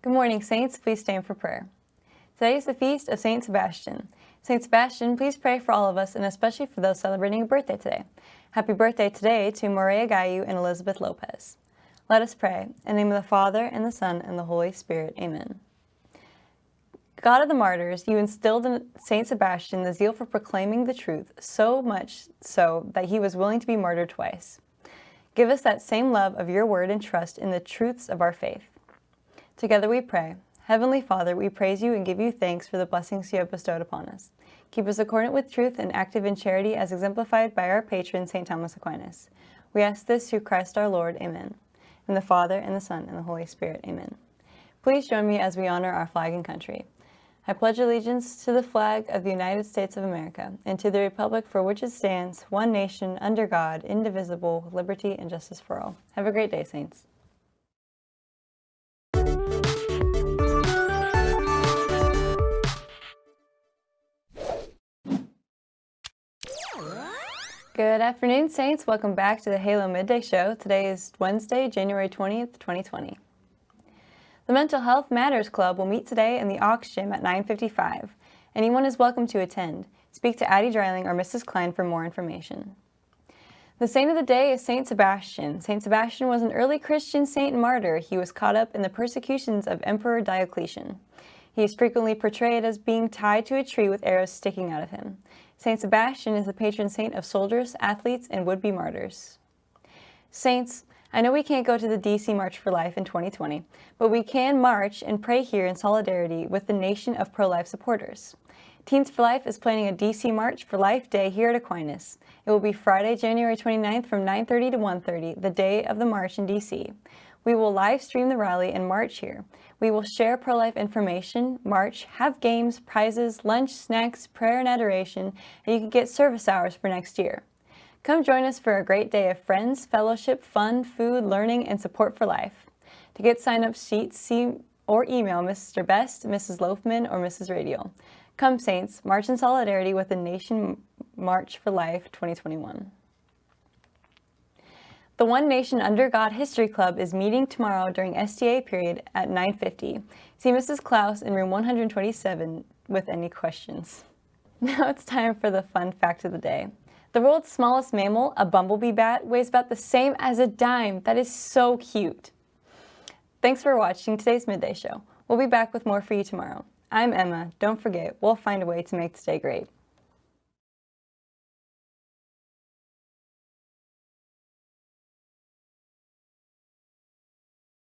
Good morning, Saints. Please stand for prayer. Today is the feast of Saint Sebastian. Saint Sebastian, please pray for all of us and especially for those celebrating a birthday today. Happy birthday today to Maria Gayu and Elizabeth Lopez. Let us pray. In the name of the Father, and the Son, and the Holy Spirit. Amen. God of the martyrs, you instilled in Saint Sebastian the zeal for proclaiming the truth, so much so that he was willing to be martyred twice. Give us that same love of your word and trust in the truths of our faith. Together we pray. Heavenly Father, we praise you and give you thanks for the blessings you have bestowed upon us. Keep us accordant with truth and active in charity as exemplified by our patron, St. Thomas Aquinas. We ask this through Christ our Lord. Amen. In the Father, and the Son, and the Holy Spirit. Amen. Please join me as we honor our flag and country. I pledge allegiance to the flag of the United States of America and to the republic for which it stands, one nation, under God, indivisible, liberty and justice for all. Have a great day, Saints. Good afternoon, Saints. Welcome back to the Halo Midday Show. Today is Wednesday, January 20th, 2020. The Mental Health Matters Club will meet today in the Aux Gym at 9.55. Anyone is welcome to attend. Speak to Addie Dreiling or Mrs. Klein for more information. The saint of the day is Saint Sebastian. Saint Sebastian was an early Christian saint and martyr. He was caught up in the persecutions of Emperor Diocletian. He is frequently portrayed as being tied to a tree with arrows sticking out of him. Saint Sebastian is the patron saint of soldiers, athletes, and would-be martyrs. Saints, I know we can't go to the DC March for Life in 2020, but we can march and pray here in solidarity with the nation of pro-life supporters. Teens for Life is planning a DC March for Life Day here at Aquinas. It will be Friday, January 29th from 9.30 to 1.30, the day of the march in DC. We will live stream the rally and march here. We will share pro-life information, march, have games, prizes, lunch, snacks, prayer and adoration, and you can get service hours for next year. Come join us for a great day of friends, fellowship, fun, food, learning, and support for life. To get sign-up sheets, see or email Mr. Best, Mrs. Loafman, or Mrs. Radial. Come Saints, march in solidarity with the Nation March for Life 2021. The One Nation Under God History Club is meeting tomorrow during STA period at 9.50. See Mrs. Klaus in room 127 with any questions. Now it's time for the fun fact of the day. The world's smallest mammal, a bumblebee bat, weighs about the same as a dime. That is so cute. Thanks for watching today's Midday Show. We'll be back with more for you tomorrow. I'm Emma. Don't forget, we'll find a way to make today great.